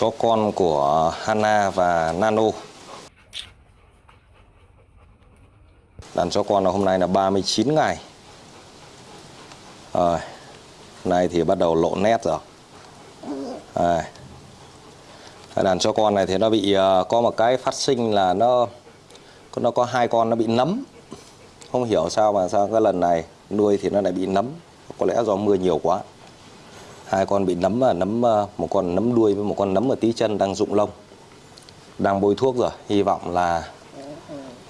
chó con của Hana và Nano. Đàn chó con là hôm nay là 39 ngày. Rồi Nay thì bắt đầu lộ nét rồi. Đây. Đàn chó con này thì nó bị ờ, có một cái phát sinh là nó nó có hai con nó bị nấm. Không hiểu sao mà sao cái lần này nuôi thì nó lại bị nấm. Có lẽ do mưa nhiều quá hai con bị nấm và nấm à, một con nấm đuôi với một con nấm ở tí chân đang rụng lông, đang bôi thuốc rồi. Hy vọng là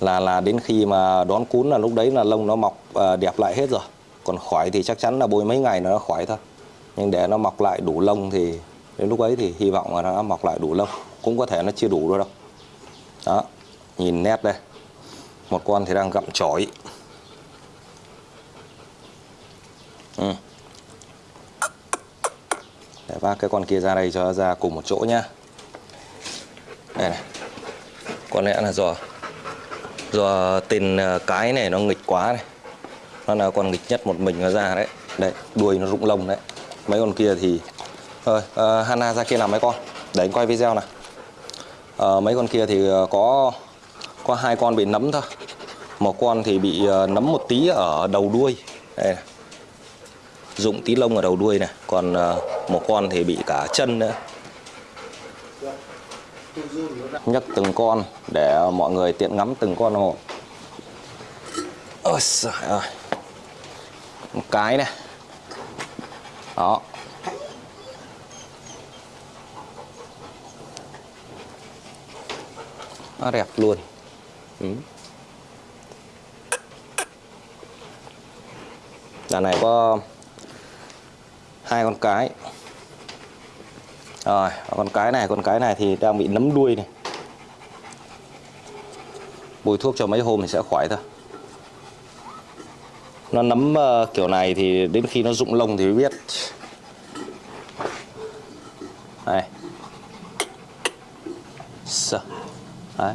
là là đến khi mà đón cún là lúc đấy là lông nó mọc à, đẹp lại hết rồi. Còn khỏi thì chắc chắn là bôi mấy ngày nó khỏi thôi. Nhưng để nó mọc lại đủ lông thì đến lúc ấy thì hy vọng là nó mọc lại đủ lông. Cũng có thể nó chưa đủ đâu đâu. Đó, nhìn nét đây. Một con thì đang gặm chổi. Ừ để vác cái con kia ra đây cho nó ra cùng một chỗ nhá. Đây này. Có lẽ là do do tên à, cái này nó nghịch quá này. Nó là con nghịch nhất một mình nó ra đấy. Đấy đuôi nó rụng lông đấy. Mấy con kia thì thôi uh, Hana ra kia làm mấy con. Để anh quay video nào. Uh, mấy con kia thì à, có có hai con bị nấm thôi. Một con thì bị uh, nấm một tí ở đầu đuôi. Đây này dụng tí lông ở đầu đuôi này. Còn ờ, một con thì bị cả chân nữa. Nhấc từng con để mọi người tiện ngắm từng con một ôi trời ơi. Một cái này. Đó. Nó đẹp luôn. Ừ. đàn này có hai con cái. Rồi con cái này con cái này thì đang bị nấm đuôi này. Bôi thuốc cho mấy hôm thì sẽ khỏi thôi. Nó nấm uh, kiểu này thì đến khi nó rụng lông thì mới biết. Đây. Sợ. đấy.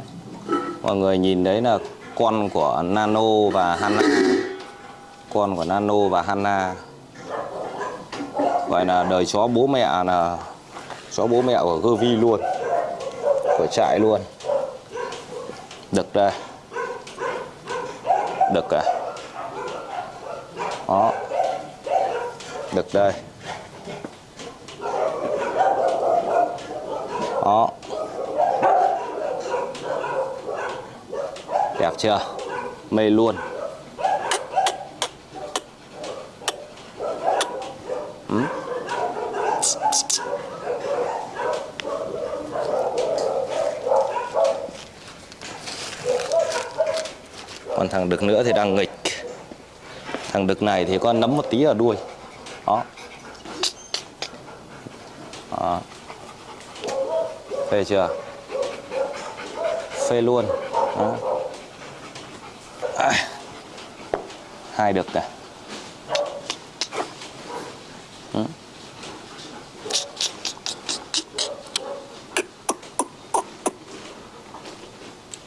Mọi người nhìn đấy là con của Nano và Hana. Con của Nano và Hana gọi là đời chó bố mẹ là chó bố mẹ của Gervi luôn, của trại luôn. Đực đây. Đực à. Đó. Đực đây. Đó. Đẹp chưa? Mê luôn. Ừ. còn thằng đực nữa thì đang nghịch thằng đực này thì con nấm một tí ở đuôi đó, đó. phê chưa phê luôn đó. À. hai đực này ừ.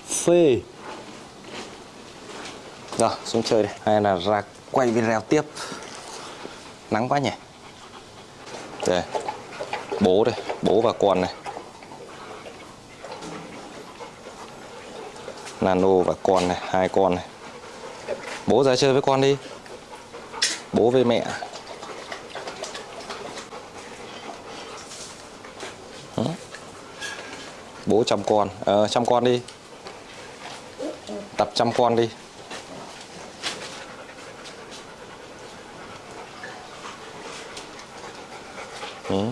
phê rồi xuống chơi đi. Hay là ra quay video tiếp. Nắng quá nhỉ? Đây. Bố đây. Bố và con này. Nano và con này. Hai con này. Bố ra chơi với con đi. Bố với mẹ. Bố chăm con. Ờ, chăm con đi. Tập chăm con đi. Đấy.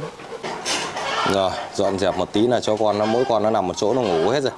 rồi, dọn dẹp một tí là cho con nó, mỗi con nó nằm một chỗ nó ngủ hết rồi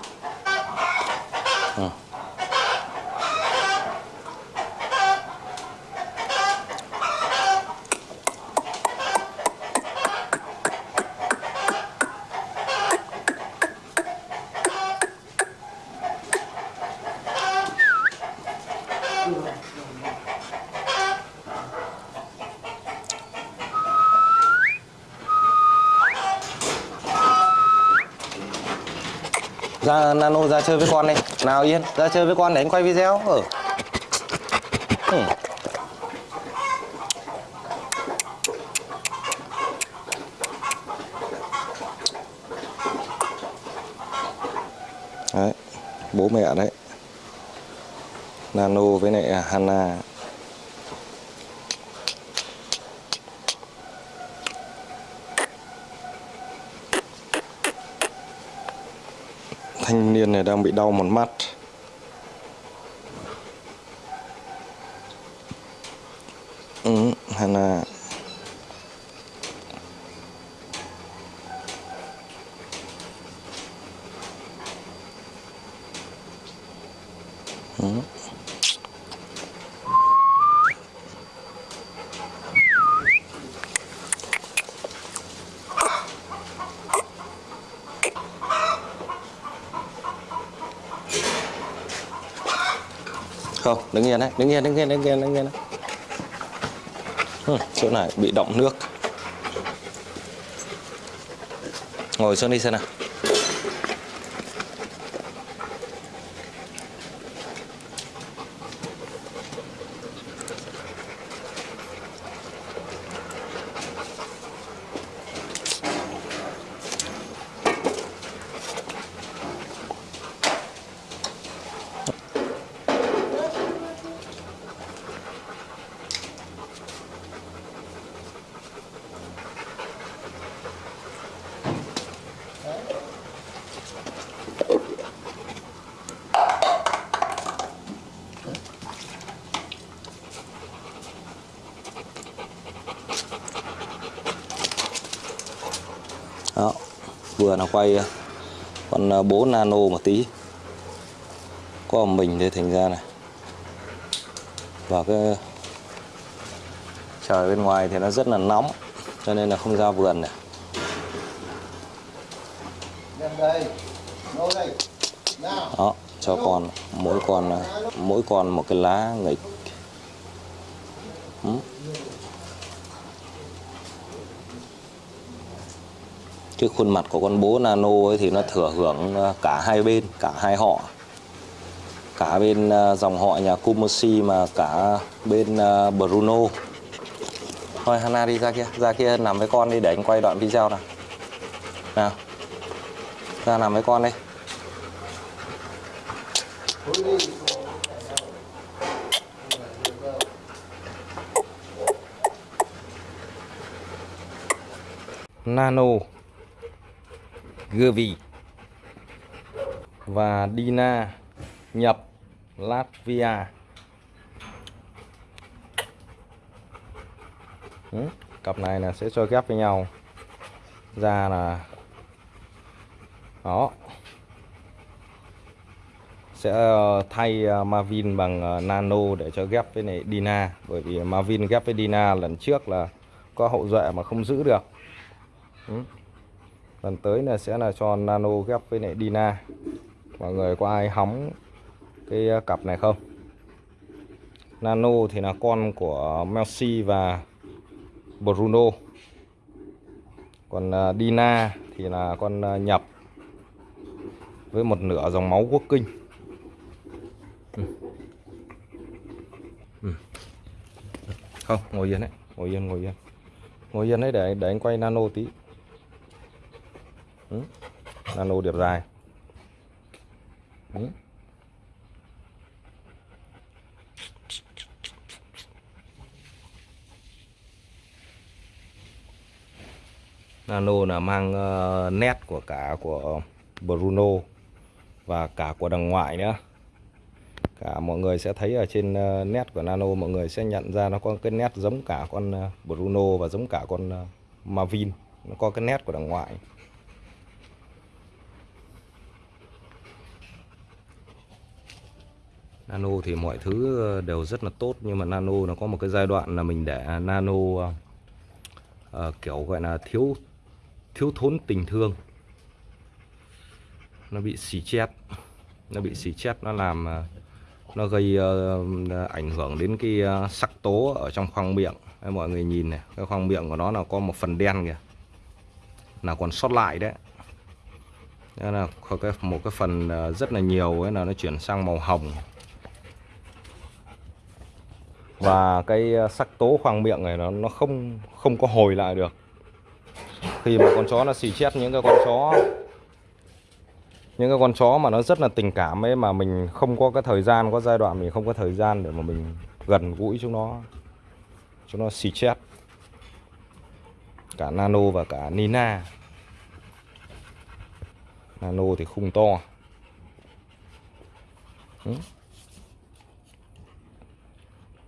ra nano ra chơi với con này nào, yên, ra chơi với con để anh quay video. Ở ừ. đấy, bố mẹ đấy. Nano với lại hana. Thanh niên này đang bị đau một mắt ừ, Hana ừ. Không đứng yên đấy đứng yên đứng yên đứng yên đứng yên đấy. Ừ, chỗ này bị động nước ngồi xuống đi xem nào vừa là quay con ờ, bố nano một tí. Có mình thì thành ra này. Và cái trời bên ngoài thì nó rất là nóng cho nên là không ra vườn này. Đây, đây. Đó cho con mỗi con ờ, mỗi con một cái lá nghịch. Ừ. cái khuôn mặt của con bố nano ấy thì nó thừa hưởng ờ, cả hai bên, cả hai họ. Cả bên ờ, dòng họ nhà Kumosi mà cả bên ờ, Bruno. Thôi, Hana đi ra kia. Ra kia nằm với con đi, để anh quay đoạn video nào. Nào. Ra nằm với con đi. Nano. Gervi và Dina nhập Latvia. Ừ, cặp này là sẽ cho ghép với nhau. Ra là đó. Sẽ ờ, thay ờ, Marvin bằng ờ, Nano để cho ghép với này Dina bởi vì Marvin ghép với Dina lần trước là có hậu duệ mà không giữ được. Ừ lần tới là sẽ là cho Nano ghép với lại Dina mọi người có ai hóng cái cặp này không Nano thì là con của Messi và Bruno còn à, Dina thì là con à, nhập với một nửa dòng máu quốc kinh Ừ. Ừ. không, ngồi yên đấy, ngồi yên ngồi yên ngồi yên đấy, để để anh quay nano tí ừ. nano điệp dài ừ. nano là mang uh, nét của cả của Bruno và cả của đằng ngoại nữa cả mọi người sẽ thấy ở trên uh, nét của Nano mọi người sẽ nhận ra nó có cái nét giống cả con ờ, Bruno và giống cả con uh, Marvin nó có cái nét của đằng ngoại Nano thì mọi thứ ờ, đều rất là tốt. Nhưng mà Nano nó có một cái giai đoạn là mình để Nano uh, kiểu gọi là thiếu thiếu thốn tình thương. Nó bị xì chết. Nó bị xì chết nó làm nó gây uh, ảnh hưởng đến cái uh, sắc tố ở trong khoang miệng. Đấy, mọi người nhìn này cái khoang miệng của nó là có một phần đen kìa. Là còn sót lại đấy. Đó là có cái một cái phần rất là nhiều ấy là nó chuyển sang màu hồng và cái ờ, sắc tố khoang miệng này nó nó không không có hồi lại được. Khi mà con chó nó xì chét những cái con chó, những cái con chó mà nó rất là tình cảm ấy, mà mình không có cái thời gian, có giai đoạn mình không có thời gian để mà mình gần gũi chúng nó chúng nó xì chét cả nano và cả nina. Nano thì khung to. Ừ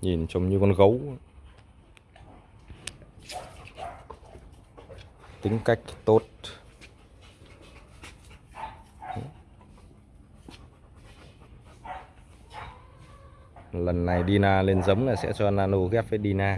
nhìn trông như con gấu. Tính cách tốt. Lần này Dina lên giống là sẽ cho Nano ghép với Dina.